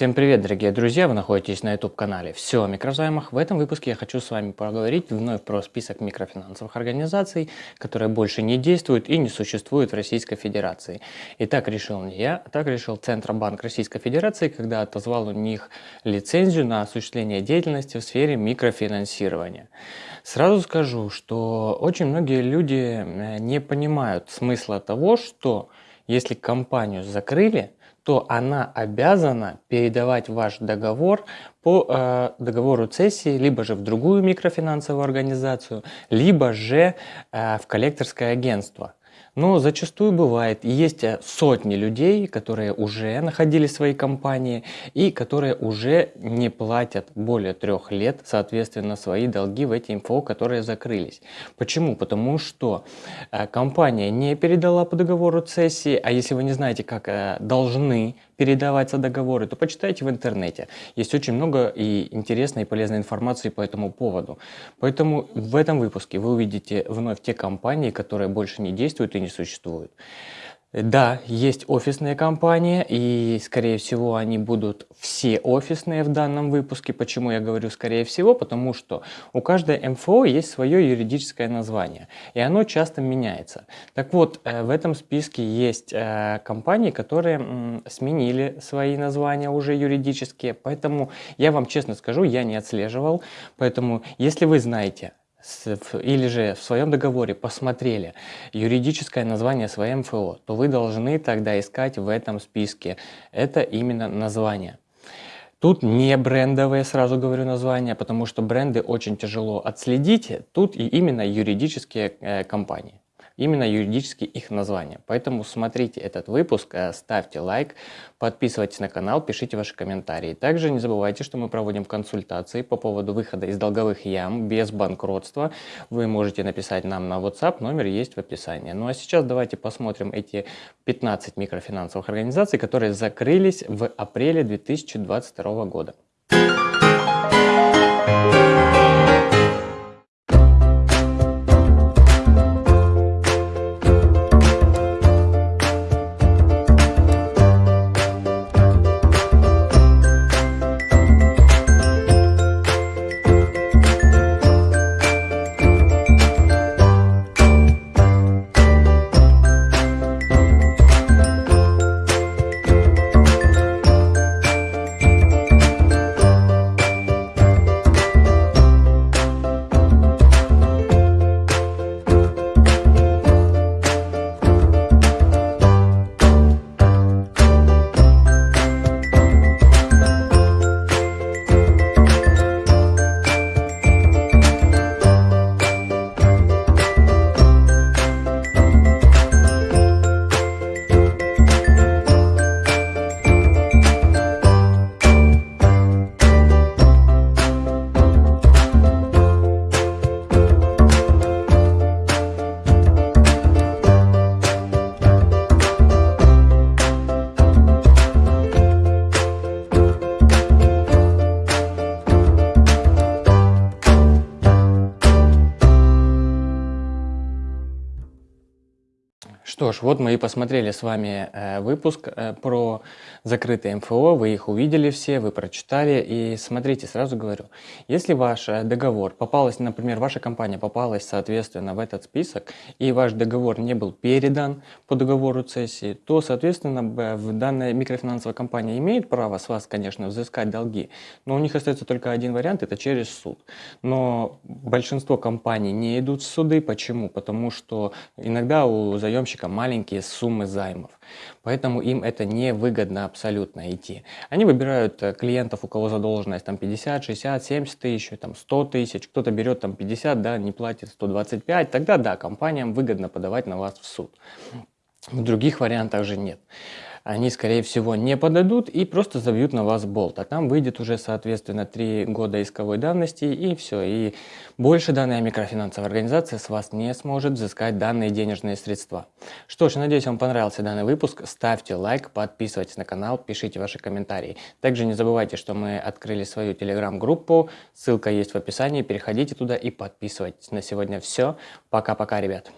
Всем привет, дорогие друзья! Вы находитесь на YouTube-канале «Все о микрозаймах». В этом выпуске я хочу с вами поговорить вновь про список микрофинансовых организаций, которые больше не действуют и не существуют в Российской Федерации. И так решил не я, а так решил Центробанк Российской Федерации, когда отозвал у них лицензию на осуществление деятельности в сфере микрофинансирования. Сразу скажу, что очень многие люди э, не понимают смысла того, что если компанию закрыли, то она обязана передавать ваш договор по э, договору цессии либо же в другую микрофинансовую организацию, либо же э, в коллекторское агентство. Но зачастую бывает, есть э, сотни людей, которые уже находили свои компании и которые уже не платят более трех лет, соответственно, свои долги в эти МФО, которые закрылись. Почему? Потому что э, компания не передала по договору цессии, а если вы не знаете, как э, должны передаваться договоры, то почитайте в интернете. Есть очень много и интересной и полезной информации по этому поводу. Поэтому в этом выпуске вы увидите вновь те компании, которые больше не действуют и не существуют. Да, есть офисные компании, и, скорее всего, они будут все офисные в данном выпуске. Почему я говорю «скорее всего»? Потому что у каждой МФО есть свое юридическое название, и оно часто меняется. Так вот, э, в этом списке есть э, компании, которые сменили свои названия уже юридические, поэтому я вам честно скажу, я не отслеживал. Поэтому, если вы знаете или же в своем договоре посмотрели юридическое название своей МФО, то вы должны тогда искать в этом списке. Это именно название. Тут не брендовые, сразу говорю названия, потому что бренды очень тяжело отследить. Тут и именно юридические э, компании именно юридически их название. Поэтому смотрите этот выпуск, э, ставьте лайк, подписывайтесь на канал, пишите ваши комментарии. Также не забывайте, что мы проводим консультации по поводу выхода из долговых ям без банкротства. Вы можете написать нам на WhatsApp, номер есть в описании. Ну а сейчас давайте посмотрим эти 15 микрофинансовых организаций, которые закрылись в апреле 2022 года. Что ж, вот мы и посмотрели с вами э, выпуск э, про закрытые МФО, вы их увидели все, вы прочитали, и смотрите, сразу говорю, если ваш э, договор попалась, например, ваша компания попалась, соответственно, в этот список, и ваш договор не был передан по договору цессии, то, соответственно, в данная микрофинансовая компания имеет право с вас, конечно, взыскать долги, но у них остается только один вариант, это через суд. Но большинство компаний не идут в суды, почему? Потому что иногда у заемщика маленькие суммы займов. Поэтому им это невыгодно абсолютно идти. Они выбирают э, клиентов, у кого задолженность там 50, 60, 70 тысяч, там 100 тысяч, кто-то берет там 50, да, не платит 125, тогда да, компаниям выгодно подавать на вас в суд. В других вариантах же нет они, скорее всего, не подадут и просто забьют на вас болт. А там выйдет уже, соответственно, 3 года исковой давности и все. И больше данная микрофинансовая организация с вас не сможет взыскать данные денежные средства. Что ж, надеюсь, вам понравился данный выпуск. Ставьте лайк, подписывайтесь на канал, пишите ваши комментарии. Также не забывайте, что мы открыли свою телеграм-группу. Ссылка есть в описании. Переходите туда и подписывайтесь. На сегодня все. Пока-пока, ребят.